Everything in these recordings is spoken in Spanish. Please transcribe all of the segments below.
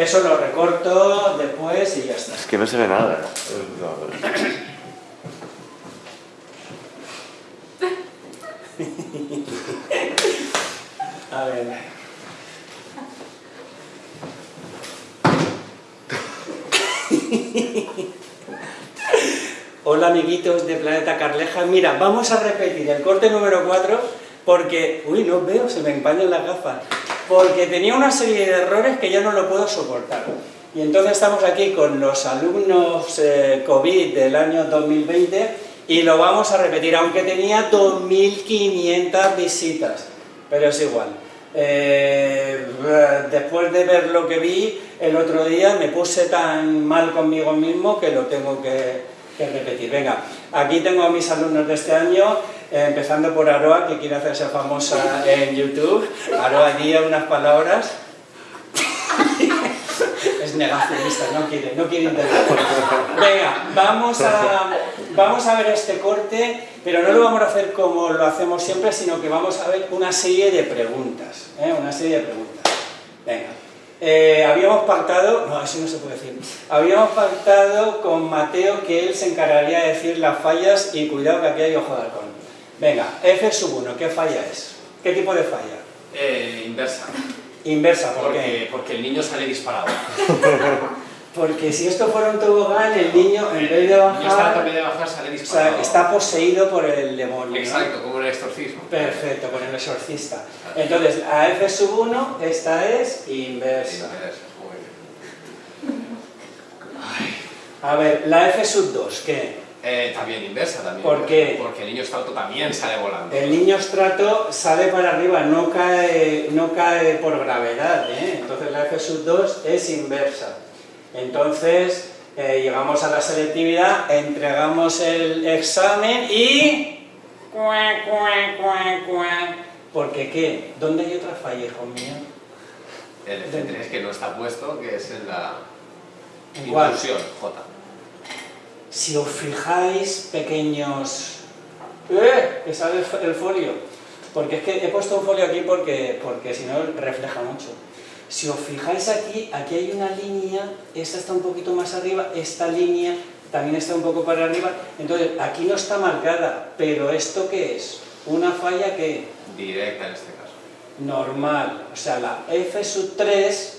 Eso lo recorto después y ya está. Es que no se ve nada. A ver. Hola amiguitos de Planeta Carleja. Mira, vamos a repetir el corte número 4 porque... Uy, no veo, se me empañan las gafas. Porque tenía una serie de errores que ya no lo puedo soportar. Y entonces estamos aquí con los alumnos eh, COVID del año 2020 y lo vamos a repetir, aunque tenía 2.500 visitas. Pero es igual. Eh, después de ver lo que vi el otro día, me puse tan mal conmigo mismo que lo tengo que, repetir. Venga, aquí tengo a mis alumnos de este año, eh, empezando por Aroa, que quiere hacerse famosa en YouTube. Aroa, guía unas palabras. es negacionista, no quiere, no quiere intentar. Venga, vamos a, vamos a ver este corte, pero no lo vamos a hacer como lo hacemos siempre, sino que vamos a ver una serie de preguntas, ¿eh? una serie de preguntas. Venga. Eh, habíamos pactado, no, eso no se puede decir, habíamos pactado con Mateo que él se encargaría de decir las fallas y cuidado que aquí hay ojo de halcón. Venga, F sub 1, ¿qué falla es? ¿Qué tipo de falla? Eh, inversa. Inversa, ¿por porque, qué? Porque el niño sale disparado. Porque si esto fuera un tobogán, el niño, en vez de El niño está bajar, también de bajar, sale o disparado. sea, está poseído por el demonio. ¿no? Exacto, como en el exorcismo. Perfecto, con el exorcista. Entonces, a F sub 1, esta es inversa. Inversa. A ver, la F sub 2, ¿qué? Eh, también inversa, también. ¿Por qué? Porque el niño estrato también sale volando. El niño estrato sale para arriba, no cae, no cae por gravedad, ¿eh? entonces la F sub 2 es inversa. Entonces, eh, llegamos a la selectividad, entregamos el examen y... Cuá, cuá, cuá, cuá. ¿Por qué? ¿Dónde hay otra falla, hijo mío? El F3 que no está puesto, que es en la inclusión, J. Si os fijáis, pequeños... ¡Eh! Que sale el fo- el folio. Porque es que he puesto un folio aquí porque, porque si no refleja mucho. Si os fijáis aquí, aquí hay una línea, esta está un poquito más arriba, esta línea también está un poco para arriba. Entonces, aquí no está marcada, pero ¿esto qué es? Una falla que Directa en este caso. normal. O sea, la F sub 3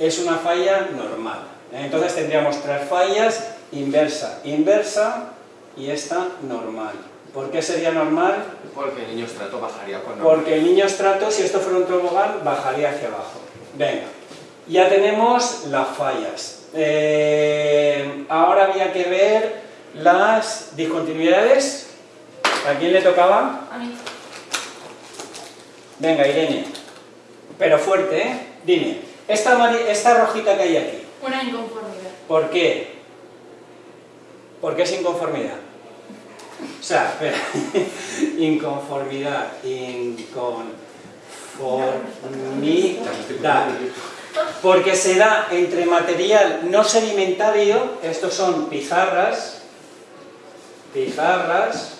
es una falla normal. Entonces tendríamos tres fallas, inversa, inversa y esta normal. ¿Por qué sería normal? Porque el niño estrato bajaría cuando... Porque el niño estrato, si esto fuera un tobogán, bajaría hacia abajo. Venga, ya tenemos las fallas. Eh, ahora había que ver las discontinuidades. ¿A quién le tocaba? A mí. Venga, Irene. Pero fuerte, ¿eh? Dime, esta, esta rojita que hay aquí, Una inconformidad. ¿por qué? ¿Por qué es inconformidad? O sea, espera, inconformidad, inconformidad. Porque se da entre material no sedimentario, estos son pizarras, pizarras,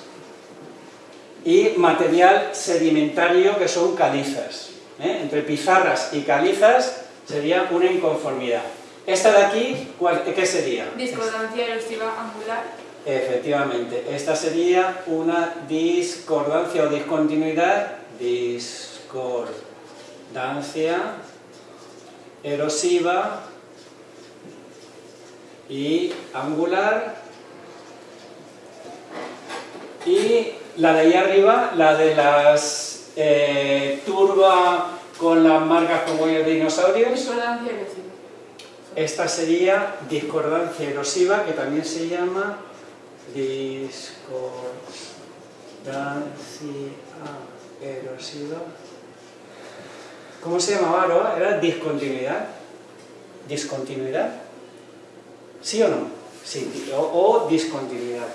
y material sedimentario que son calizas. ¿eh? Entre pizarras y calizas sería una inconformidad. Esta de aquí, ¿cuál- ¿qué sería? Discordancia erosiva angular. Efectivamente, esta sería una discordancia o discontinuidad, discordancia erosiva y angular y la de ahí arriba, la de las eh, turba con las marcas con huellas de dinosaurios, Discordancia erosiva. Esta sería discordancia erosiva, que también se llama discordancia erosiva. ¿Cómo se llamaba Aroa? ¿Era discontinuidad? ¿Discontinuidad? ¿Sí o no? Sí, o discontinuidad.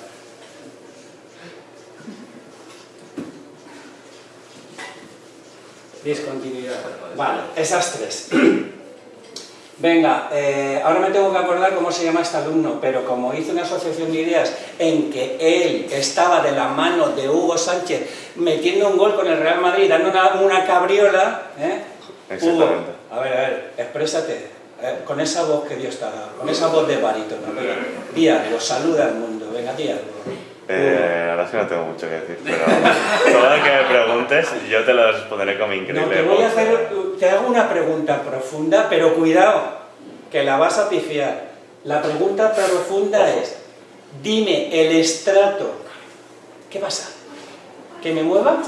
Discontinuidad. Vale, esas tres. Venga, eh, ahora me tengo que acordar cómo se llama este alumno, pero como hice una asociación de ideas en que él estaba de la mano de Hugo Sánchez metiendo un gol con el Real Madrid, dando una, una cabriola, ¿eh? Hugo, a ver, a ver, exprésate. eh, con esa voz que Dios te ha dado, con esa voz de barítono. Venga, di algo, saluda al mundo. Venga, di algo. Eh, ahora sí no tengo mucho que decir, pero todo lo que me preguntes yo te lo responderé con mi increíble No, te voy a hacer, te hago una pregunta profunda, pero cuidado, que la vas a pifiar. La pregunta profunda Ojo. es, dime el estrato. ¿Qué pasa? ¿Que me mueva?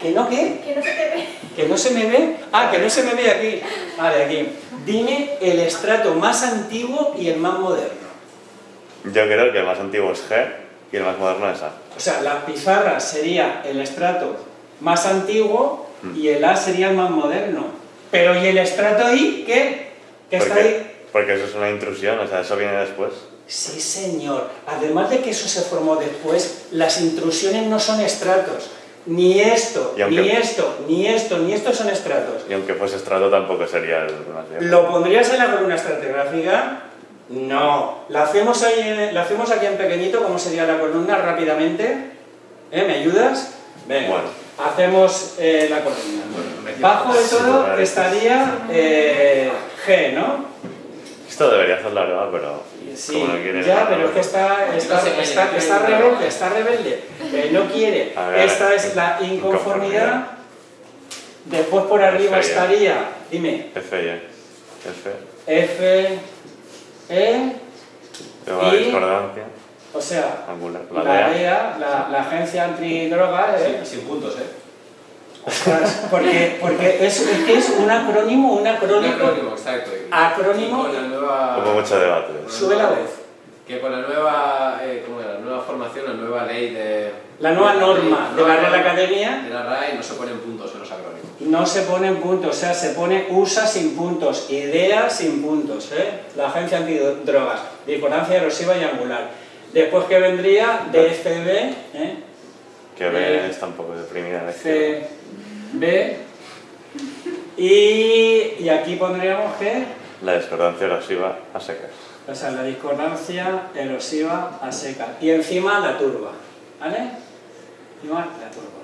¿Que no qué? Que no se te ve. ¿Que no se me ve? Ah, que no se me ve aquí. Vale, aquí. Dime el estrato más antiguo y el más moderno. Yo creo que el más antiguo es G y el más moderno es A. O sea, la pizarra sería el estrato más antiguo y el A sería el más moderno. Pero ¿y el estrato I qué? ¿Qué está ahí? Porque, eso es una intrusión, o sea, eso viene después. Sí, señor. Además de que eso se formó después, las intrusiones no son estratos. Ni esto, aunque- ni esto, ni esto, ni esto son estratos. Y aunque fuese estrato tampoco sería el. ¿Lo pondrías en la columna estratigráfica? No. ¿La hacemos, ahí en- ¿La hacemos aquí en pequeñito? ¿Cómo sería la columna rápidamente? ¿Eh? ¿Me ayudas? Venga. Bueno. Hacemos eh, la columna. medio- Bajo de todo estaría eh, G, ¿no? Esto debería hacerlo ahora, pero Sí, como no quiere ya, pero es que está, está, está, está rebelde, está rebelde. Eh, no quiere. A ver, Esta es la inconformidad. inconformidad. Después por arriba F, estaría, dime, F y. F, F, E, Y- discordancia, o sea, angular, la, la DEA. DEA, la, la agencia antidroga, ¿eh? Sin, sin puntos, ¿eh? Ostras, porque, porque es, es que es un acrónimo, un Un acrónimo. acrónimo, exacto. Acrónimo. con la nueva... Hubo mucho debate. con Sube la voz. Que con la nueva, eh, ¿cómo era? La nueva formación, la nueva ley de... La nueva norma de la Real Academia De la RAE no se ponen puntos en los acrónimos. No se pone puntos, o sea, se pone USA sin puntos, IDEA sin puntos, ¿eh? La agencia antidrogas, discordancia erosiva y angular. Después que vendría DFB, ¿eh? Que B está un poco deprimida. CB, y, y aquí pondríamos que, La discordancia erosiva a secas. o sea, la discordancia erosiva a seca. Y encima la turba, ¿vale? Encima la turba.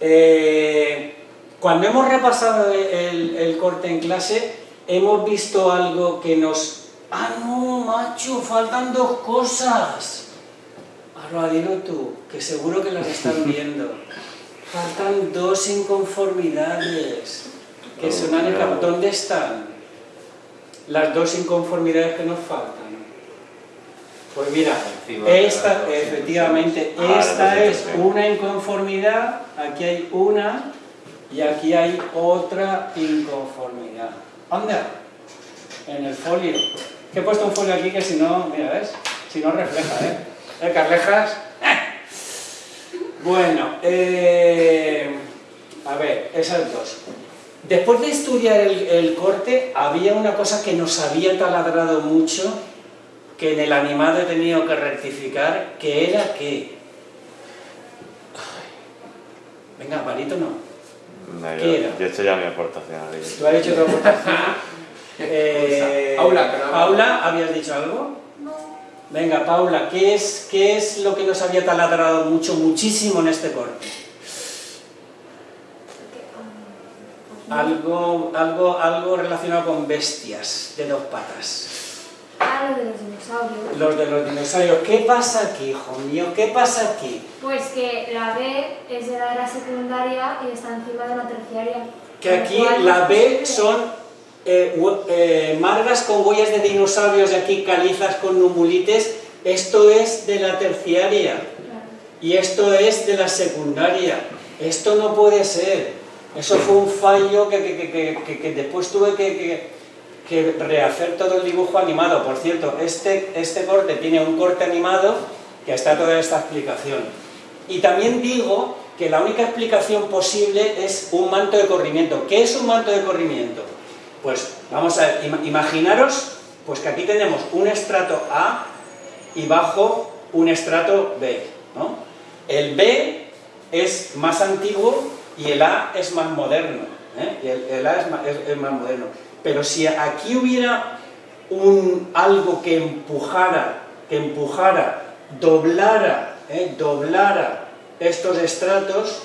Eh, cuando hemos repasado el, el corte en clase, hemos visto algo que nos... ¡Ah, no, macho! Faltan dos cosas. Ahora dilo tú, que seguro que las están viendo. Faltan dos inconformidades que escapado. ¿Dónde están las dos inconformidades que nos faltan? Pues mira, esta, efectivamente, Ah, esta es una inconformidad, aquí hay una y aquí hay otra inconformidad. Anda, en el folio. Que he puesto un folio aquí que si no, mira, ¿ves? Si no refleja, ¿eh? ¿Eh, Carlejas? Bueno, eh, a ver, esas dos. Después de estudiar el, corte, había una cosa que nos había taladrado mucho, que en el animado he tenido que rectificar, que era que... Venga, palito no. No, yo, he hecho ya mi aportación. ¿Tú has dicho tu aportación? Eh, Paula, Paula, ¿habías dicho algo? No. Venga, Paula, ¿qué es, ¿qué es lo que nos había taladrado mucho, muchísimo en este corte? Um, Algo, algo, algo relacionado con bestias de dos patas. Ah, lo de los dinosaurios. Los de los dinosaurios. ¿Qué pasa aquí, hijo mío? ¿Qué pasa aquí? Pues que la B es de la era secundaria y está encima de la terciaria. Que aquí la B son eh, eh, margas con huellas de dinosaurios y aquí calizas con numulites. Esto es de la terciaria. Y esto es de la secundaria. Esto no puede ser. Eso fue un fallo que- que- que- que después tuve que, que- rehacer todo el dibujo animado. Por cierto, este, este corte tiene un corte animado que está toda esta explicación. Y también digo que la única explicación posible es un manto de corrimiento. ¿Qué es un manto de corrimiento? Pues vamos a ver, ima- imaginaros pues que aquí tenemos un estrato A y bajo un estrato B. ¿no? El B es más antiguo y el A es más moderno. ¿eh? Y el, A es más moderno. Pero si aquí hubiera un, algo que empujara, que empujara, doblara, ¿eh? doblara estos estratos,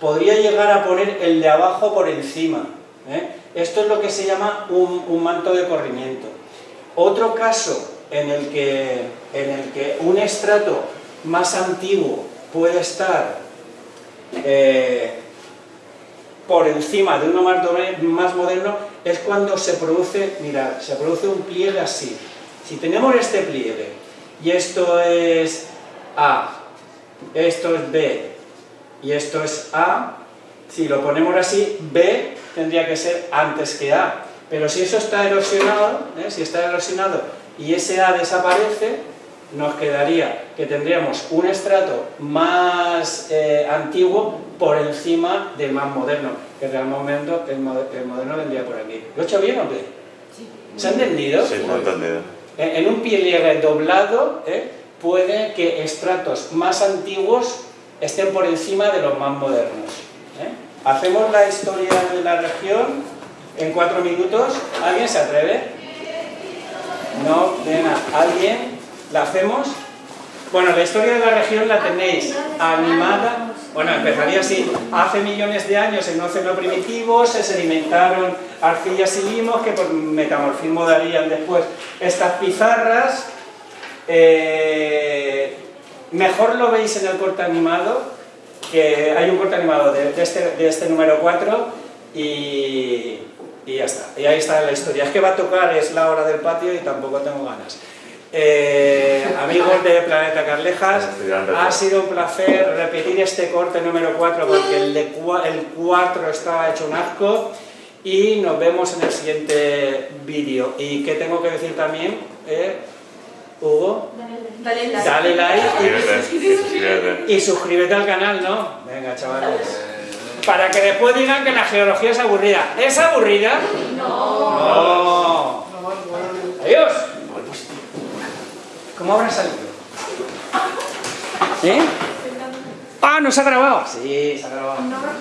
podría llegar a poner el de abajo por encima. ¿eh? Esto es lo que se llama un, manto de corrimiento. Otro caso en el, que, en el que un estrato más antiguo puede estar eh, por encima de uno más moderno es cuando se produce, mirad, se produce un pliegue así. Si tenemos este pliegue y esto es A, esto es B y esto es A, si lo ponemos así, B tendría que ser antes que A. Pero si eso está erosionado, ¿eh? si está erosionado y ese A desaparece, nos quedaría que tendríamos un estrato más eh, antiguo por encima del más moderno, que realmente el, mo- el moderno vendría por aquí. ¿Lo he hecho bien o qué? ¿Se ha entendido? Sí, lo he entendido. En en un pliegue doblado ¿eh? puede que estratos más antiguos estén por encima de los más modernos. ¿eh? Hacemos la historia de la región en cuatro minutos. ¿Alguien se atreve? No, venga, ¿alguien? ¿La hacemos? Bueno, la historia de la región la tenéis animada. Bueno, empezaría así. Hace millones de años en un océano primitivo se sedimentaron arcillas y limos que por metamorfismo darían después estas pizarras. Eh, mejor lo veis en el corte animado, que hay un corte animado de, este, este número 4 y, y ya está. Y ahí está la historia. Es que va a tocar, es la hora del patio y tampoco tengo ganas. Eh, amigos de Planeta Carlejas, ha sido un placer repetir este corte número 4 porque el, de cua- el 4 estaba hecho un asco y nos vemos en el siguiente vídeo. ¿Y qué tengo que decir también? eh, Hugo, Dale like. dale like Suscríbete, suscríbete. y, y suscríbete al canal, ¿no? Venga, chavales. Para que después digan que la geología es aburrida. ¿Es aburrida? No. ¿Cómo habrá salido? ¿Eh? Ah, ¿no se ha grabado? Sí, se ha grabado.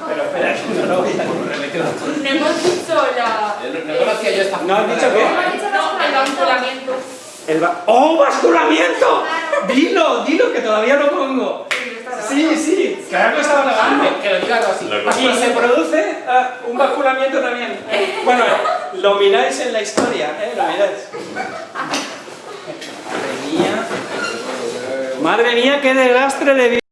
Pero espera, que no lo voy a. No hemos dicho la... Eh, No, no conocía yo esta ¿No has dicho qué? No, el basculamiento. El ba- ¡Oh, basculamiento! Dilo, dilo, que todavía lo pongo. Sí, sí, claro que estaba grabando. Que lo diga algo así. Y se produce ah, un basculamiento también. Eh, Bueno, lo miráis en la historia, ¿eh? Lo miráis. Madre mía. Madre mía, qué desastre de vida.